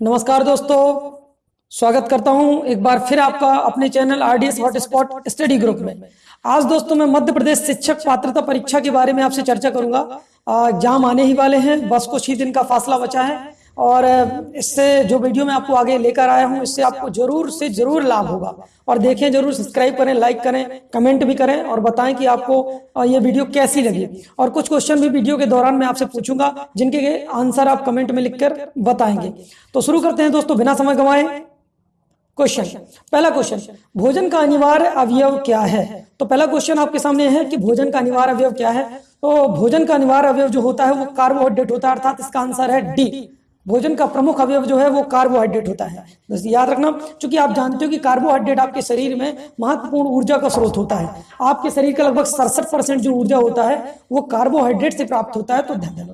नमस्कार दोस्तों, स्वागत करता हूँ एक बार फिर आपका अपने channel RDS hotspot study group में। आज दोस्तों मैं मध्य प्रदेश शिक्षक पात्रता परीक्षा के बारे में आपसे चर्चा करूँगा। एग्ज़ाम आने ही वाले हैं, बस कुछ ही दिन का फासला बचा है। और इससे जो वीडियो मैं आपको आगे लेकर आया हूँ, इससे आपको ज़रूर से ज़रूर लाभ होगा। और देखें, ज़रूर सब्सक्राइब करें, लाइक करें, कमेंट भी करें और बताएँ कि आपको ये वीडियो कैसी लगी। और कुछ क्वेश्चन भी वीडियो के दौरान मैं आपसे पूछूँगा, जिनके आंसर आप कमेंट में लिखकर बताएँगे। तो शुरू करते हैं दोस्तों, बिना समय गंवाए। क्वेश्चन, पहला क्वेश्चन, भोजन का अनिवार्य अवयव क्या है? तो पहला क्वेश्चन आपके सामने है कि भोजन का अनिवार्य अवयव क्या है? तो भोजन का अनिवार्य अवयव जो होता है, वो कार्बोहाइड्रेट होता है, अर्थात इसका आंसर है डी। भोजन का प्रमुख अवयव जो है वो कार्बोहाइड्रेट होता है। बस याद रखना क्योंकि आप जानते हो कि कार्बोहाइड्रेट आपके शरीर में महत्वपूर्ण ऊर्जा का स्रोत होता है। आपके शरीर का लगभग सड़सठ परसेंट जो ऊर्जा होता है, वो कार्बोहाइड्रेट से प्राप्त होता है तो ध्यान देना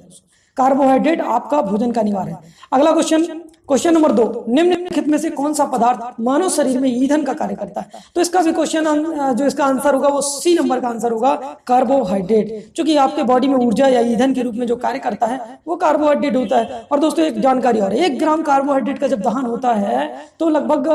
कार्बोहाइड्रेट आपका भोजन का निवार है। अगला क्वेश्चन क्वेश्चन नंबर दो निम्नलिखित में से कौन सा पदार्थ मानव शरीर में ईंधन का कार्य करता है? तो इसका भी क्वेश्चन जो इसका आंसर होगा वो सी नंबर का आंसर होगा कार्बोहाइड्रेट क्योंकि आपके बॉडी में ऊर्जा या ईंधन के रूप में जो कार्य करता है, वो कार्बोहाइड्रेट होता है। और दोस्तों, एक जानकारी और एक ग्राम कार्बोहाइड्रेट का जब दहन होता है तो लगभग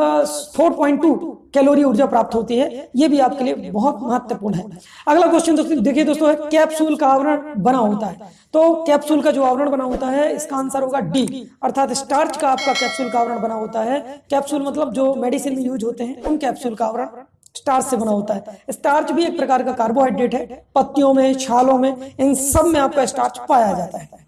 फोर कैलोरी ऊर्जा प्राप्त होती है। ये भी आपके लिए बहुत महत्वपूर्ण है। अगला क्वेश्चन दोस्तों, देखिए दोस्तों कैप्सूल का आवरण बना होता है। तो कैप्सूल का जो आवरण बना होता है, इसका आंसर होगा डी अर्थात स्टार्च का आपका कैप्सूल का आवरण बना होता है। कैप्सूल मतलब जो मेडिसिन में यूज़ होते हैं, उन कैप्सूल का आवरण स्टार्च से बना होता है। स्टार्च भी एक प्रकार का कार्बोहाइड्रेट है। पत्तियों में, छालों में, इन सब में आपका स्टार्च पाया जाता है।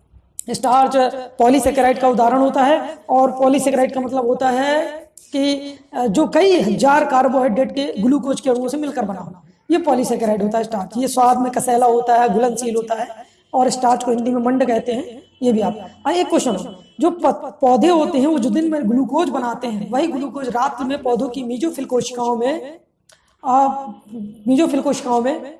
स्टार्च पॉलीसेकेराइड का उदाहरण होता है और पॉलीसेकेराइड का मतलब होता है कि जो कई हज़ार कार्बोहाइड्रेट के ग्लूकोज के अणुओं से मिलकर बना होना। ये पॉलीसेकेराइड होता है स्टार्च ये स्वाद में कसैला होता है, घुलनशील होता है और स्टार्च को हिंदी में मंड कहते हैं। ये भी आप। हाँ एक क्वेश्चन जो पौधे होते हैं, वो जो दिन में ग्लूकोज बनाते हैं, वही ग्लूकोज रात में पौधों की मीजोफिल कोशिकाओं में मीजोफिल कोशिकाओं में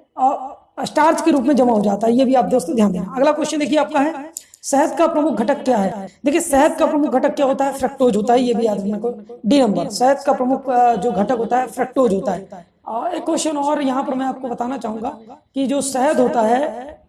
स्टार्च के रूप में जमा हो जाता है। ये भी आप दोस्तों ध्यान देना। अगला क्वेश्चन देखिए आपका है, शहद का प्रमुख घटक क्या है? देखिए, शहद का प्रमुख घटक क्या होता है? फ्रक्टोज होता है, ये भी याद रखना को डी नंबर शहद का प्रमुख जो घटक होता है फ्रक्टोज होता है। एक क्वेश्चन और यहाँ पर मैं आपको बताना चाहूँगा कि जो शहद होता है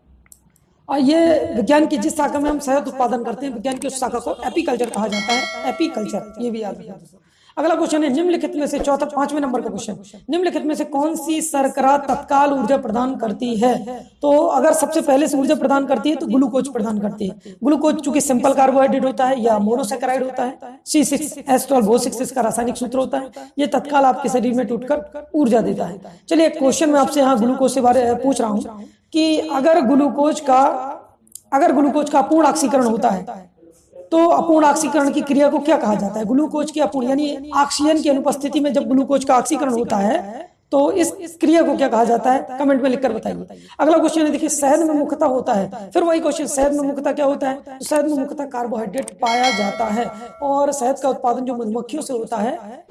और ये विज्ञान की जिस शाखा में हम शहद उत्पादन करते हैं, विज्ञान की उस शाखा को एपीकल्चर कहा जाता है। एपीकल्चर, ये भी याद रखना। अगला क्वेश्चन है, निम्नलिखित में से चौथा, पाँचवें नंबर का क्वेश्चन निम्नलिखित में से कौन सी सरकरा तत्काल ऊर्जा प्रदान करती है? तो अगर सबसे पहले से ऊर्जा प्रदान करती है तो ग्लूकोज प्रदान करती है। ग्लूकोज चूँकि सिंपल कार्बोहाइड्रेट होता है या मोनोसेक्राइड होता है। C six S twelve six इसका रासायनिक सूत्र होता है। ये तत्काल आपके शरीर में टूटकर ऊर्जा देता है। चलिए क्वेश्चन में आपसे यहाँ ग्लूकोज से बारे में पूछ रहा हूँ। कि अगर ग्लूकोज का, अगर ग्लूकोज का पूर्ण ऑक्सीकरण होता है तो अपूर्ण ऑक्सीकरण की क्रिया को क्या कहा जाता है? ग्लूकोज की अपूर्ण, यानी ऑक्सीजन की अनुपस्थिति में जब ग्लूकोज का ऑक्सीकरण होता है तो इस, इस क्रिया को क्या कहा जाता है? कमेंट में लिखकर बताइए। अगला क्वेश्चन है देखिए शहद में मुख्यता होता है। फिर वही क्वेश्चन शहद में मुख्यता क्या होता है? तो शहद में मुख्यता कार्बोहाइड्रेट पाया जाता है और शहद का उत्पादन जो मधुमक्खियों से होता है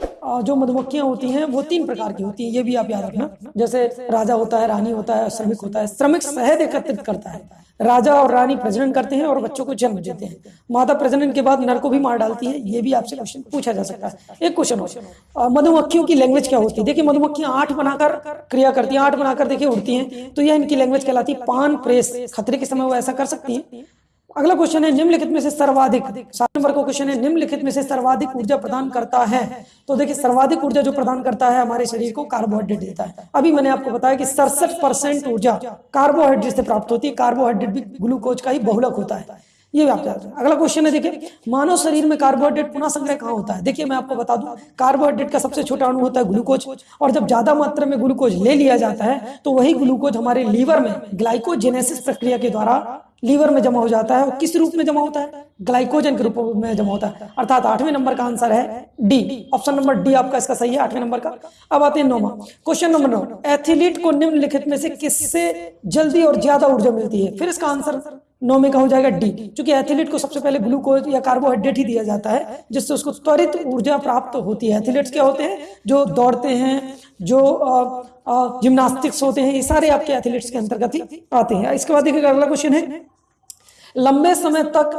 जो मधुमक्खियाँ होती हैं वो तीन प्रकार की होती हैं ये भी आप याद रखना। जैसे राजा होता है रानी होता है श्रमिक होता है। श्रमिक शहद एकत्रित करता है। राजा और रानी प्रजनन करते हैं और बच्चों को जन्म देते हैं। माता प्रजनन के बाद नर को भी मार डालती है ये भी आपसे क्वेश्चन पूछा जा सकता है। एक क्वेश्चन हो मधुमक्खियों की लैंग्वेज क्या होती है? देखिए मधुमक्खियाँ आठ बनाकर, क्रिया करती हैं, आठ बनाकर देखिए उड़ती हैं। तो यह इनकी लैंग्वेज कहलाती है पान, प्रेस, खतरे के समय वो ऐसा कर सकती है। अगला क्वेश्चन है, निम्नलिखित में से सर्वाधिक, सात नंबर का क्वेश्चन है, निम्नलिखित में से सर्वाधिक ऊर्जा प्रदान करता है। तो देखिए, सर्वाधिक ऊर्जा जो प्रदान करता है हमारे शरीर को कार्बोहाइड्रेट देता है। अभी मैंने आपको बताया कि सड़सठ परसेंट ऊर्जा कार्बोहाइड्रेट से प्राप्त होती है। कार्बोहाइड्रेट भी ग्लूकोज का ही बहुलक होता है। ये भी आप अगला क्वेश्चन है, देखिए, मानव शरीर में कार्बोहाइड्रेट पुनः संग्रह कहाँ होता है? देखिए, मैं आपको बता दूँ कार्बोहाइड्रेट का सबसे छोटा अणु होता है ग्लूकोज और जब ज़्यादा मात्रा में ग्लूकोज ले लिया जाता है तो वही ग्लूकोज हमारे लीवर में ग्लाइकोजेनेसिस प्रक्रिया के द्वारा लीवर में जमा हो जाता है, और किस रूप में जमा होता है? ग्लाइकोजन के रूप में जमा होता है। अर्थात आठवें नंबर का आंसर है डी ऑप्शन नंबर डी आपका इसका सही है, आठवें नंबर का। अब आते हैं नौमा क्वेश्चन नंबर नौ एथिलीट को निम्नलिखित में से किससे जल्दी और ज़्यादा ऊर्जा मिलती है? फिर इसका आंसर नौ में का हो जाएगा डी क्योंकि एथलीट को सबसे पहले ग्लूकोज या कार्बोहाइड्रेट ही दिया जाता है, जिससे उसको त्वरित ऊर्जा प्राप्त होती है। एथलीट्स क्या होते हैं? जो दौड़ते हैं, जो जिम्नास्टिक्स होते हैं, ये सारे आपके एथलीट्स के अंतर्गत ही आते हैं। इसके बाद देखिएगा अगला क्वेश्चन है लंबे समय तक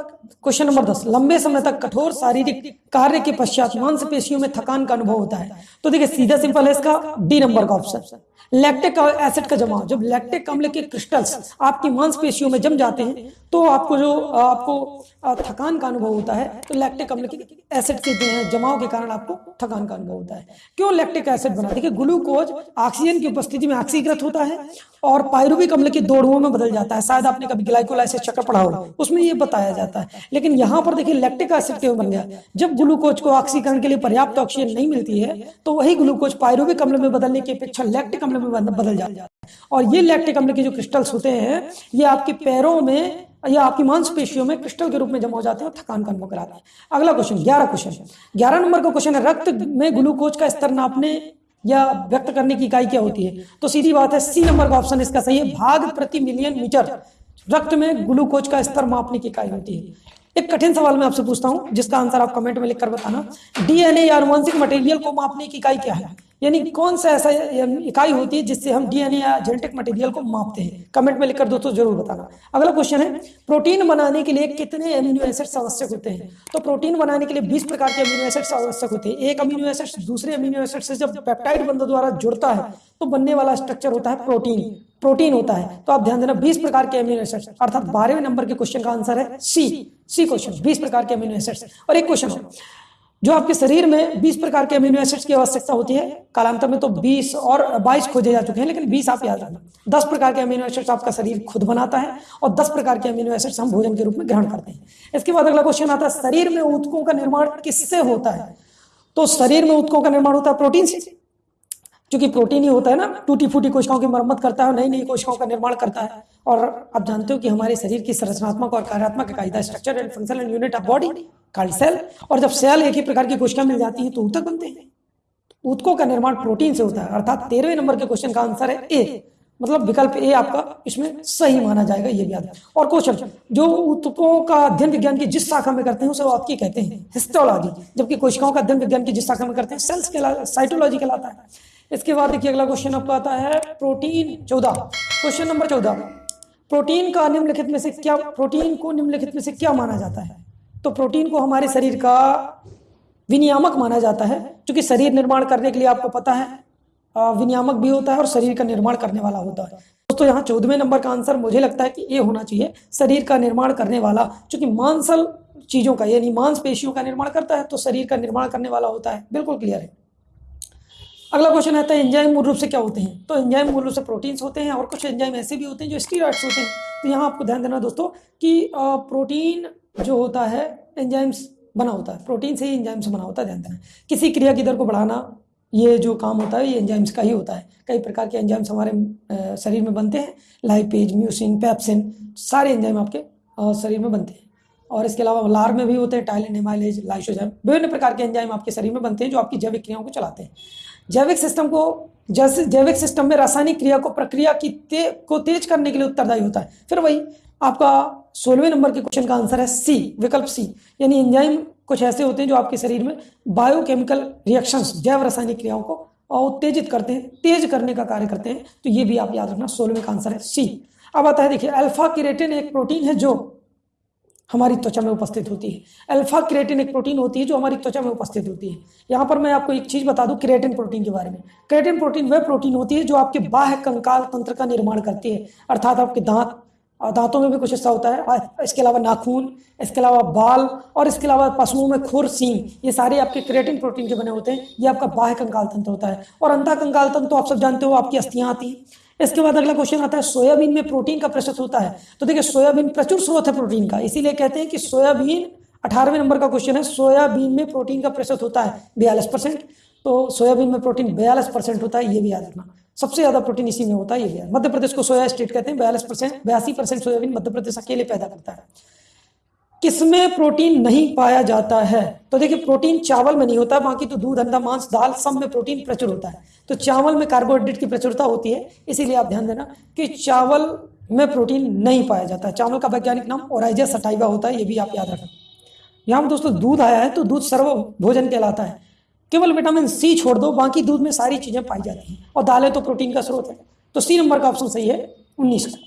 क्वेश्चन नंबर दस, लंबे समय तक कठोर शारीरिक कार्य के पश्चात मांसपेशियों में थकान का अनुभव होता है। तो देखिए, सीधा सिंपल है इसका डी नंबर का ऑप्शन लैक्टिक एसिड का जमा, जब लैक्टिक अम्ल के क्रिस्टल्स आपकी मांसपेशियों में जम जाते हैं तो आपको जो, आपको थकान का अनुभव होता है तो लैक्टिक अम्ल के एसिड के जमाव के कारण आपको थकान का अनुभव होता है। क्यों लैक्टिक एसिड बना? देखिए ग्लूकोज ऑक्सीजन की उपस्थिति में ऑक्सीकृत होता है और पायरुविक अम्ल के दो में बदल जाता है। शायद आपने कभी ग्लाइकोलाइसिस चक्कर पढ़ा होगा उसमें ये बताया जाता है। लेकिन यहाँ पर देखिए लैक्टिक एसिड क्यों बन गया? जब ग्लूकोज को ऑक्सीकरण के लिए पर्याप्त ऑक्सीजन नहीं मिलती है तो वही ग्लूकोज पायरुविक अम्ल में बदलने की अपेक्षा लैक्टिक अम्ल में बदल जाता है। और ये लैक्टिक अम्ल के जो क्रिस्टल्स होते हैं, ये आपके पैरों में या आपकी मांसपेशियों में क्रिस्टल के रूप में जमा हो जाते हैं और थकान का अनुभव कराते हैं। अगला क्वेश्चन ग्यारह क्वेश्चन ग्यारह नंबर का क्वेश्चन है, रक्त में ग्लूकोज का स्तर नापने या व्यक्त करने की इकाई क्या होती है? तो सीधी बात है सी नंबर का ऑप्शन इसका सही है, भाग प्रति मिलियन मीटर। रक्त में ग्लूकोज का स्तर मापने की इकाई होती है। एक कठिन सवाल मैं आपसे पूछता हूँ, जिसका आंसर आप कमेंट में लिखकर बताना। डीएनए या अनुवंशिक मटेरियल को मापने की इकाई क्या है? यानी कौन सा ऐसा इकाई होती है जिससे हम डीएनए या जेनेटिक मटेरियल को मापते हैं? कमेंट में लिखकर दोस्तों ज़रूर बताना। अगला क्वेश्चन है प्रोटीन बनाने के लिए कितने अमीनो एसिड्स आवश्यक होते हैं? तो प्रोटीन बनाने के लिए 20 प्रकार के अमीनो एसिड्स आवश्यक होते हैं। एक अमीनो एसिड दूसरे अमीनो एसिड से जब पेप्टाइड बंधों द्वारा जुड़ता है तो बनने वाला स्ट्रक्चर होता है प्रोटीन प्रोटीन होता है। तो आप ध्यान देना 20 प्रकार के अमीनो एसिड्स अर्थात बारहवें नंबर के क्वेश्चन का आंसर है सी सी क्वेश्चन 20 प्रकार के अमीनो एसिड्स और एक क्वेश्चन जो आपके शरीर में 20 प्रकार के अमीनो एसिड्स की आवश्यकता होती है, कालांतर में तो 20 और 22 खोजे जा चुके हैं, लेकिन 20 आप याद रखना। 10 प्रकार के अमीनो एसिड्स आपका शरीर खुद बनाता है और 10 प्रकार के अमीनो एसिड्स हम भोजन के रूप में ग्रहण करते हैं। इसके बाद अगला क्वेश्चन आता है, शरीर में उत्कों का निर्माण किससे होता है? तो शरीर में उत्कों का निर्माण होता है प्रोटीन से। क्योंकि प्रोटीन ही होता है ना टूटी फूटी कोशिकाओं की मरम्मत करता है नई नई कोशिकाओं का निर्माण करता है। और आप जानते हो कि हमारे शरीर की संरचनात्मक और कार्यात्मक इकाई structure and function and unit of body called cell और जब सेल एक ही प्रकार की कोशिका मिल जाती है तो ऊतक बनते हैं। ऊतकों का निर्माण प्रोटीन से होता है, अर्थात तेरहवें नंबर के क्वेश्चन का आंसर है ए मतलब विकल्प ए आपका इसमें सही माना जाएगा, ये भी याद और क्वेश्चन जो ऊतकों का अध्ययन विज्ञान की जिस शाखा में करते हैं, उसे आपकी कहते हैं हिस्टोलॉजी जबकि कोशिकाओं का अध्ययन विज्ञान की जिस शाखा में करते हैं सेल्स के साइटोलॉजी कहलाता है। इसके बाद देखिए अगला क्वेश्चन आपका आता है प्रोटीन चौदह। क्वेश्चन नंबर चौदह। प्रोटीन का निम्नलिखित में से क्या प्रोटीन को निम्नलिखित में से क्या माना जाता है? तो प्रोटीन को हमारे शरीर का विनियामक माना जाता है क्योंकि शरीर निर्माण करने के लिए आपको पता है। विनियामक भी होता है और शरीर का निर्माण करने वाला होता है। दोस्तों, यहाँ चौदहवें नंबर का आंसर मुझे लगता है कि ये होना चाहिए। शरीर का निर्माण करने वाला क्योंकि मांसल चीज़ों का, यानी मांसपेशियों का निर्माण करता है तो शरीर का निर्माण करने वाला होता है। बिल्कुल क्लियर है। अगला क्वेश्चन आता है एंजाइम मूल रूप से क्या होते हैं? तो एंजाइम मूल रूप से प्रोटीन्स होते हैं और कुछ एंजाइम ऐसे भी होते हैं जो स्टीराइड्स होते हैं। तो यहाँ आपको ध्यान देना दोस्तों कि प्रोटीन जो होता है एंजाइम्स बना होता है। प्रोटीन से ही एंजाइम्स बना होता है, ध्यान देना। किसी क्रिया की दर को बढ़ाना, ये जो काम होता है, ये एंजाइम्स का ही होता है। कई प्रकार के एंजाइम्स हमारे शरीर में बनते हैं। लाइपेज म्यूसिन पैप्सिन सारे एंजाइम आपके शरीर में बनते हैं। और इसके अलावा लार में भी होते हैं टाइलिन हेमाइलेज लाइसोजाइम विभिन्न प्रकार के एंजाइम आपके शरीर में बनते हैं जो आपकी जैविक क्रियाओं को चलाते हैं। जैविक सिस्टम को जैसे जैविक सिस्टम में रासायनिक क्रिया को प्रक्रिया की ते, को तेज करने के लिए उत्तरदायी होता है। फिर वही आपका सोलहवें नंबर के क्वेश्चन का आंसर है सी विकल्प सी यानी एंजाइम कुछ ऐसे होते हैं जो आपके शरीर में बायोकेमिकल रिएक्शंस जैव रासायनिक क्रियाओं को उत्तेजित करते हैं तेज करने का कार्य करते हैं। तो ये भी आप याद रखना सोलहवें का आंसर है सी अब आता है देखिए अल्फ़ा किरेटिन एक प्रोटीन है जो हमारी त्वचा में उपस्थित होती है। अल्फ़ा क्रेटिन एक प्रोटीन होती है जो हमारी त्वचा में उपस्थित होती है। यहाँ पर मैं आपको एक चीज़ बता दूँ, क्रेटिन प्रोटीन के बारे में। क्रेटिन प्रोटीन वह प्रोटीन होती है जो आपके बाह्य कंकाल तंत्र का निर्माण करती है। अर्थात आपके दांत दांतों में भी कुछ हिस्सा होता है। इसके अलावा नाखून, इसके अलावा बाल, और इसके अलावा पशुओं में खुर, सींग, ये सारे आपके क्रेटिन प्रोटीन के बने होते हैं, ये आपका बाह्य कंकाल तंत्र होता है। और अंता कंकाल तंत्र तो आप सब जानते हो, आपकी अस्थियाँ आती हैं। इसके बाद अगला क्वेश्चन आता है, सोयाबीन में प्रोटीन का प्रतिशत होता है। तो देखिए, सोयाबीन प्रचुर स्रोत है प्रोटीन का। इसीलिए कहते हैं कि सोयाबीन अठारहवें नंबर का क्वेश्चन है, सोयाबीन में प्रोटीन का प्रतिशत होता है बयालीस परसेंट। तो सोयाबीन में प्रोटीन बयालीस परसेंट होता है, ये भी याद रखना। सबसे ज़्यादा प्रोटीन इसी में होता है, ये भी मध्य प्रदेश को सोया स्टेट कहते हैं, बयालीस परसेंट, बयासी परसेंट सोयाबीन मध्य प्रदेश अकेले पैदा करता है। किसमें प्रोटीन नहीं पाया जाता है? तो देखिए, प्रोटीन चावल में नहीं होता, बाकी तो दूध, अंडा, मांस, दाल सब में प्रोटीन प्रचुर होता है। तो चावल में कार्बोहाइड्रेट की प्रचुरता होती है, इसीलिए आप ध्यान देना कि चावल में प्रोटीन नहीं पाया जाता। है चावल का वैज्ञानिक नाम ओराइजा सटाइवा होता है, ये भी आप याद रखें। यहाँ पर दोस्तों, दूध आया है तो दूध सर्व भोजन कहलाता है। केवल विटामिन सी छोड़ दो, बाकी दूध में सारी चीज़ें पाई जाती हैं। और दालें तो प्रोटीन का स्रोत है। तो सी नंबर का ऑप्शन सही है, उन्नीस का।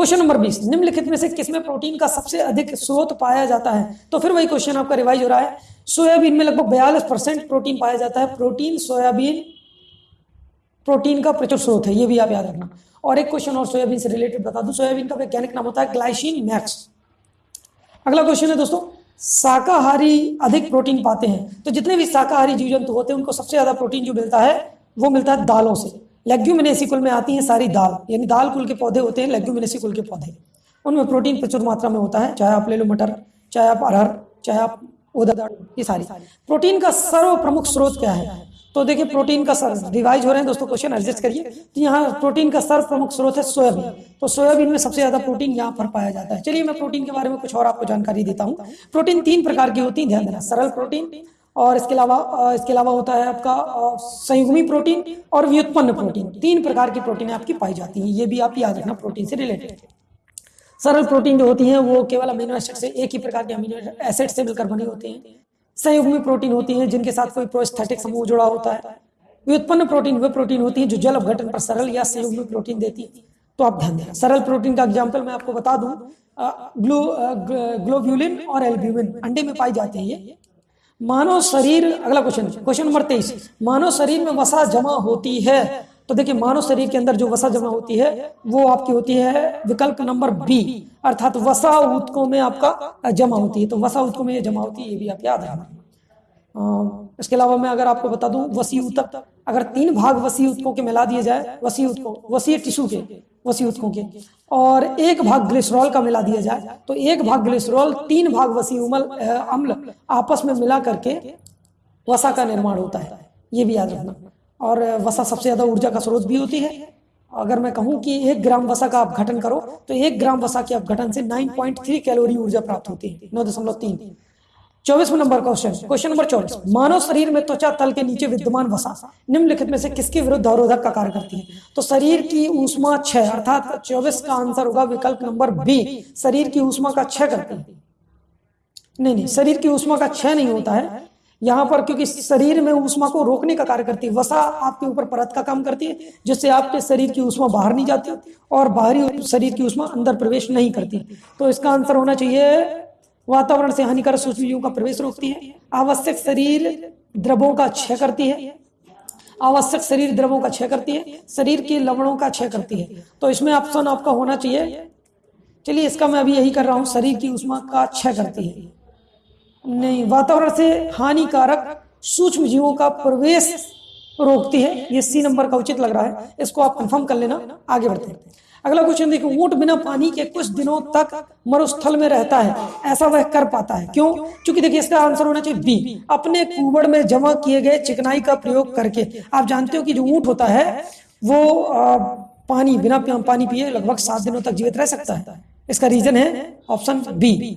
क्वेश्चन नंबर बीस, निम्नलिखित में से किसमें प्रोटीन का सबसे अधिक स्रोत पाया जाता है? तो फिर वही क्वेश्चन आपका रिवाइज हो रहा है। सोयाबीन में लगभग बयालीस परसेंट प्रोटीन पाया जाता है। प्रोटीन सोयाबीन प्रोटीन का प्रचुर स्रोत है, ये भी आप याद रखना। और एक क्वेश्चन और सोयाबीन से रिलेटेड बता दूँ। सोयाबीन का वैज्ञानिक नाम होता है ग्लाइसिन मैक्स। अगला क्वेश्चन है दोस्तों, शाकाहारी अधिक प्रोटीन पाते हैं। तो जितने भी शाकाहारी जीव जंतु होते हैं, उनको सबसे ज़्यादा प्रोटीन जो मिलता है, वो मिलता है दालों से। लेग्यूमिनेसी कुल में आती हैं सारी दाल। यानी दाल कुल के पौधे होते हैं लेग्यूमिनेसी कुल के पौधे। उनमें प्रोटीन प्रचुर मात्रा में होता है, चाहे आप ले लो मटर, चाहे आप अरहर, चाहे आप उदर ये सारी। प्रोटीन का सर्व प्रमुख स्रोत क्या है? तो देखिए प्रोटीन का सर रिवाइज हो रहे हैं दोस्तों क्वेश्चन एडजस्ट करिए। तो यहाँ प्रोटीन का सर्व प्रमुख स्रोत है सोयाबीन। तो सोयाबीन में सबसे ज़्यादा प्रोटीन यहाँ पर पाया जाता है। चलिए, मैं प्रोटीन के बारे में कुछ और आपको जानकारी देता हूँ। प्रोटीन तीन प्रकार की होती है, ध्यान देना। सरल प्रोटीन और इसके अलावा इसके अलावा होता है आपका संयुग्मी प्रोटीन और व्युत्पन्न प्रोटीन। तीन प्रकार की प्रोटीन आपकी पाई जाती हैं, ये भी आप याद रखना प्रोटीन से रिलेटेड। सरल प्रोटीन जो होती हैं, वो केवल अमीनो एसिड से एक ही प्रकार के अमीनो एसिड से मिलकर बने होते हैं। संयुग्मी प्रोटीन होती हैं, जिनके साथ कोई प्रोस्थेटिक समूह जुड़ा होता है। व्युत्पन्न प्रोटीन वे प्रोटीन होती हैं, जो जल अपघटन पर सरल या संयुग्मी प्रोटीन देती है। तो आप ध्यान दें, सरल प्रोटीन का एग्ज़ाम्पल मैं आपको बता दूँ ग्लो ग्लोब्यूलिन और एल्ब्यूमिन, अंडे में पाई जाते हैं मानव शरीर, अगला क्वेश्चन क्वेश्चन नंबर तेईस। मानव शरीर में वसा जमा होती है। तो देखिए, मानव शरीर के अंदर जो वसा जमा होती है, वो आपकी होती है विकल्प नंबर बी। अर्थात वसा उत्कों में आपका जमा होती है। तो वसा उत्कों में जमा होती है, ये भी आप याद रखना। इसके अलावा मैं अगर आपको बता दूँ, वसी उत्तक अगर तीन भाग वसी उत्कों के मिला दिए जाए वसी उत्कों वसी टिश्यू के? वसी उत्कों के। और एक भाग ग्लिसरॉल का मिला दिया जाए तो एक भाग ग्लिसरॉल, तीन भाग वसी उमल अम्ल आपस में मिला करके वसा का निर्माण होता है। ये भी याद रखना। और वसा सबसे ज़्यादा ऊर्जा का स्रोत भी होती है। अगर मैं कहूँ कि एक ग्राम वसा का आप घटन करो तो एक ग्राम वसा के अपघटन से 9.3 कैलोरी ऊर्जा प्राप्त होती है, नौ दशमलव तीन। चौबीसवें नंबर क्वेश्चन क्वेश्चन नंबर चौबीस, मानव शरीर में त्वचा तल के नीचे विद्यमान वसा, निम्नलिखित में से किसके विरुद्ध अवरोधक का कार्य करती है? तो शरीर की ऊष्मा छह, अर्थात चौबीस का आंसर होगा विकल्प नंबर बी, शरीर की ऊष्मा का छह करती है। नहीं नहीं, शरीर की ऊष्मा का छह नहीं होता है। यहाँ पर क्योंकि शरीर में ऊष्मा को रोकने का कार्य करती है, वसा आपके ऊपर परत का काम करती है, जिससे आपके शरीर की ऊष्मा बाहर नहीं जाती और बाहरी शरीर की ऊष्मा अंदर प्रवेश नहीं करती। तो इसका आंसर होना चाहिए वातावरण से हानिकारक सूक्ष्मजीवों का प्रवेश रोकती है। आवश्यक शरीर द्रवों का क्षय करती है। आवश्यक शरीर द्रवों का क्षय करती है। शरीर के लवणों का क्षय करती है। तो इसमें ऑप्शन आपका होना चाहिए। चलिए, इसका मैं अभी यही कर रहा हूँ। शरीर की उष्मा का क्षय करती है। नहीं, वातावरण से हानिकारक सूक्ष्म जीवों का प्रवेश रोकती है, ये सी नंबर का उचित लग रहा है, इसको आप कंफर्म कर लेना, आगे बढ़ते हैं। अगला क्वेश्चन देखो, ऊँट बिना पानी के कुछ दिनों तक मरुस्थल में रहता है, ऐसा वह कर पाता है। क्यों? क्योंकि देखिए, इसका आंसर होना चाहिए बी अपने कुबड़ में जमा किए गए चिकनाई का प्रयोग करके, आप जानते हो कि जो ऊँट होता है, वो पानी, बिना पानी पिए लगभग सात दिनों तक जीवित रह सकता है। इसका रीजन है ऑप्शन बी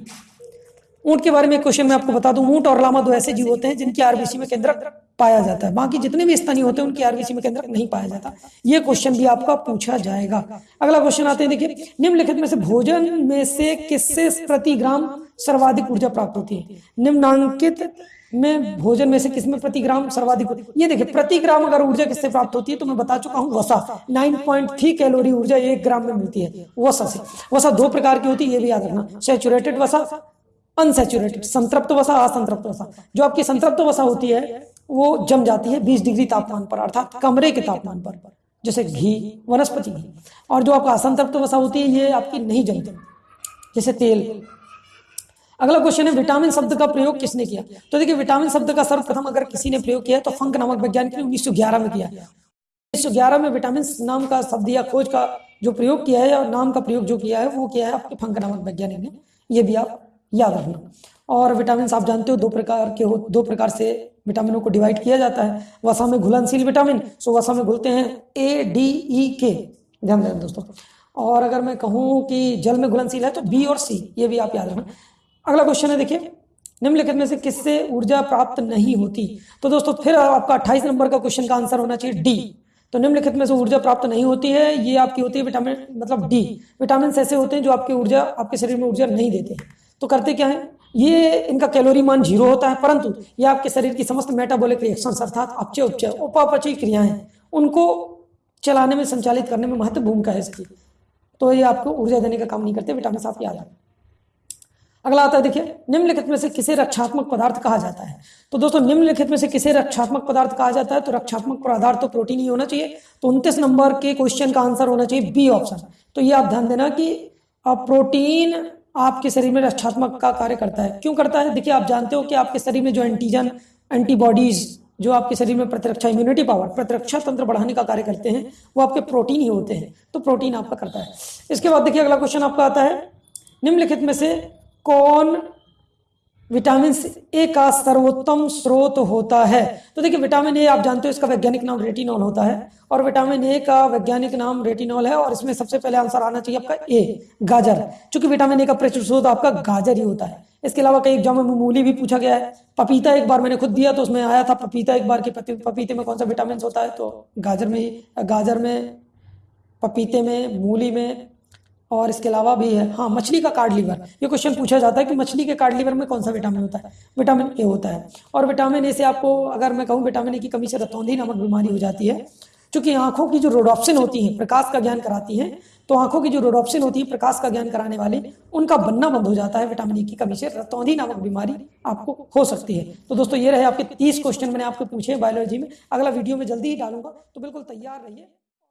ऊँट के बारे में क्वेश्चन मैं आपको बता दूँ। ऊँट और लामा दो ऐसे जीव होते हैं जिनकी आरबीसी में केंद्रक पाया जाता है। बाकी जितने भी स्तनी होते हैं, उनकी आरबीसी में केंद्रक नहीं पाया जाता। ये क्वेश्चन भी आपका पूछा जाएगा। अगला क्वेश्चन आते हैं, देखिए, निम्नलिखित में से भोजन में से किससे प्रति ग्राम सर्वाधिक ऊर्जा प्राप्त होती है? निम्नांकित में भोजन में से किसमें प्रति ग्राम सर्वाधिक ये देखिए, प्रति ग्राम अगर ऊर्जा किससे प्राप्त होती है तो मैं बता चुका हूँ, वसा। 9.3 कैलोरी ऊर्जा एक ग्राम में मिलती है, वसा से। वसा दो प्रकार की होती है, ये भी याद रखना। सेचुरेटेड वसा अनसेचुरेटेड संतृप्त वसा, असंतृप्त वसा। जो आपकी संतृप्त वसा होती है वो जम जाती है 20 डिग्री तापमान पर, अर्थात कमरे के तापमान पर, जैसे घी, वनस्पति। घी और जो आपका असंतृप्त वसा होती है, ये आपकी नहीं जमती। जैसे तेल। अगला क्वेश्चन है विटामिन शब्द का प्रयोग किसने किया? तो देखिए विटामिन शब्द का सर्वप्रथम अगर किसी ने प्रयोग किया तो फंक नामक वैज्ञानिक ने उन्नीस सौ ग्यारह में किया उन्नीस सौ ग्यारह में विटामिन नाम का शब्द या खोज का जो प्रयोग किया है, और नाम का प्रयोग जो किया है, वो किया है आपके फंक नामक वैज्ञानिक ने। ये भी आप याद रखना। और विटामिन आप जानते हो, दो प्रकार के हो, दो प्रकार से विटामिनों को डिवाइड किया जाता है। वसा में घुलनशील विटामिन, सो वसा में घुलते हैं ए डी ई के ध्यान देना दोस्तों। और अगर मैं कहूँ कि जल में घुलनशील है तो बी और सी ये भी आप याद रखना अगला क्वेश्चन है, देखिए, निम्नलिखित में से किससे ऊर्जा प्राप्त नहीं होती? तो दोस्तों, फिर आपका अट्ठाईस नंबर का क्वेश्चन का आंसर होना चाहिए डी तो निम्नलिखित में से ऊर्जा प्राप्त नहीं होती है, ये आपकी होती है विटामिन मतलब डी विटामिन ऐसे होते हैं जो आपकी ऊर्जा, आपके शरीर में ऊर्जा नहीं देते। तो करते क्या है? ये इनका कैलोरी मान ज़ीरो होता है, परंतु ये आपके शरीर की समस्त मेटाबॉलिक रिएक्शन अर्थात अपचय उपचय उपापचय क्रियाएँ, उनको चलाने में, संचालित करने में महत्व भूमिका है इसकी। तो ये आपको ऊर्जा देने का काम नहीं करते, विटामिन आपके याद अगला आता है, देखिए, निम्नलिखित में से किसे रक्षात्मक पदार्थ कहा जाता है? तो दोस्तों, निम्नलिखित में से किसे रक्षात्मक पदार्थ कहा जाता है? तो रक्षात्मक पदार्थ तो प्रोटीन ही होना चाहिए। तो उनतीस नंबर के क्वेश्चन का आंसर होना चाहिए बी ऑप्शन तो ये आप ध्यान देना कि प्रोटीन आपके शरीर में रक्षात्मक का कार्य करता है। क्यों करता है? देखिए, आप जानते हो कि आपके शरीर में जो एंटीजन एंटीबॉडीज जो आपके शरीर में प्रतिरक्षा इम्यूनिटी पावर प्रतिरक्षा तंत्र बढ़ाने का कार्य करते हैं, वो आपके प्रोटीन ही होते हैं। तो प्रोटीन आपका करता है। इसके बाद देखिए, अगला क्वेश्चन आपका आता है। निम्नलिखित में से कौन विटामिन ए का सर्वोत्तम स्रोत होता है। तो देखिए, विटामिन ए, आप जानते हो, इसका वैज्ञानिक नाम रेटिनॉल होता है। और विटामिन ए का वैज्ञानिक नाम रेटिनॉल है, और इसमें सबसे पहले आंसर आना चाहिए आपका ए, गाजर। चूँकि विटामिन ए का प्रचुर स्रोत आपका गाजर ही होता है। इसके अलावा कई एग्ज़ाम में मूली भी पूछा गया है। पपीता एक बार मैंने खुद दिया तो उसमें आया था पपीता एक बार के पपीते में कौन सा विटामिन होता है? तो गाजर में गाजर में, पपीते में, मूली में और इसके अलावा भी है। हाँ मछली का कार्ड लीवर ये क्वेश्चन पूछा जाता है कि मछली के कार्ड लीवर में कौन सा विटामिन होता है? विटामिन ए होता है। और विटामिन ए से आपको, अगर मैं कहूँ विटामिन ए की कमी से रतौंधी नामक बीमारी हो जाती है क्योंकि आँखों की जो रोडॉप्सिन होती है, प्रकाश का ज्ञान कराती है तो आँखों की जो रोडॉप्सिन होती है, प्रकाश का ज्ञान कराने वाली, उनका बनना बंद हो जाता है विटामिन ई की कमी से। रतौंधी नामक बीमारी आपको हो सकती है। तो दोस्तों, ये रहे आपके तीस क्वेश्चन मैंने आपको पूछे बायोलॉजी में। अगला वीडियो में जल्दी ही डालूँगा। तो बिल्कुल तैयार रहिए।